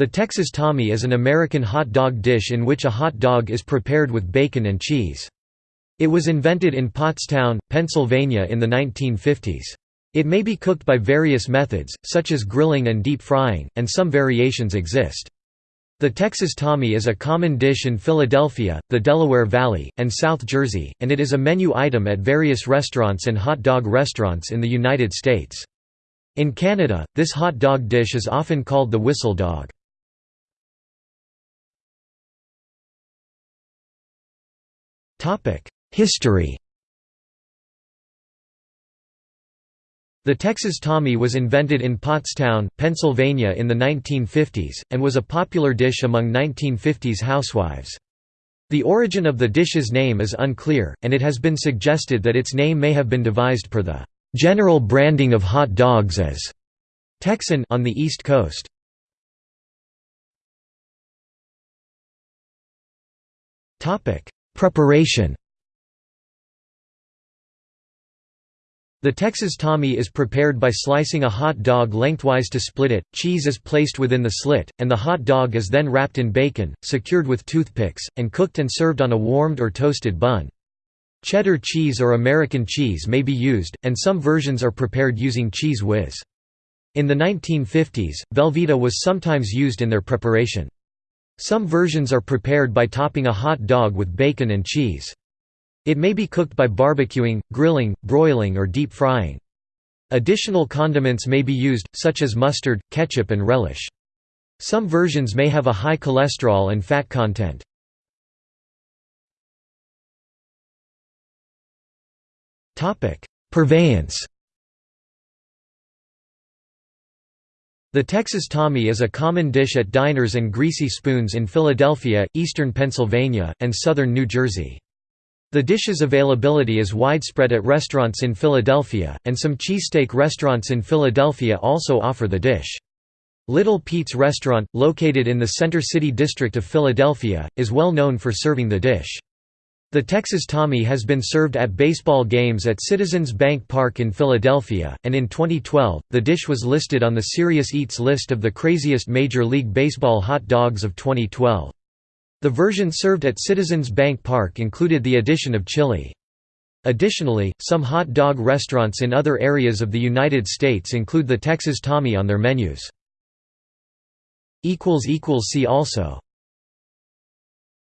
The Texas Tommy is an American hot dog dish in which a hot dog is prepared with bacon and cheese. It was invented in Pottstown, Pennsylvania in the 1950s. It may be cooked by various methods, such as grilling and deep frying, and some variations exist. The Texas Tommy is a common dish in Philadelphia, the Delaware Valley, and South Jersey, and it is a menu item at various restaurants and hot dog restaurants in the United States. In Canada, this hot dog dish is often called the whistle dog. History The Texas Tommy was invented in Pottstown, Pennsylvania in the 1950s, and was a popular dish among 1950s housewives. The origin of the dish's name is unclear, and it has been suggested that its name may have been devised per the general branding of hot dogs as Texan on the East Coast. Preparation The Texas Tommy is prepared by slicing a hot dog lengthwise to split it, cheese is placed within the slit, and the hot dog is then wrapped in bacon, secured with toothpicks, and cooked and served on a warmed or toasted bun. Cheddar cheese or American cheese may be used, and some versions are prepared using Cheez Whiz. In the 1950s, Velveeta was sometimes used in their preparation. Some versions are prepared by topping a hot dog with bacon and cheese. It may be cooked by barbecuing, grilling, broiling or deep frying. Additional condiments may be used, such as mustard, ketchup and relish. Some versions may have a high cholesterol and fat content. Purveyance The Texas Tommy is a common dish at diners and greasy spoons in Philadelphia, eastern Pennsylvania, and southern New Jersey. The dish's availability is widespread at restaurants in Philadelphia, and some cheesesteak restaurants in Philadelphia also offer the dish. Little Pete's Restaurant, located in the Center City district of Philadelphia, is well known for serving the dish. The Texas Tommy has been served at baseball games at Citizens Bank Park in Philadelphia, and in 2012, the dish was listed on the Serious Eats list of the craziest Major League Baseball hot dogs of 2012. The version served at Citizens Bank Park included the addition of chili. Additionally, some hot dog restaurants in other areas of the United States include the Texas Tommy on their menus. See also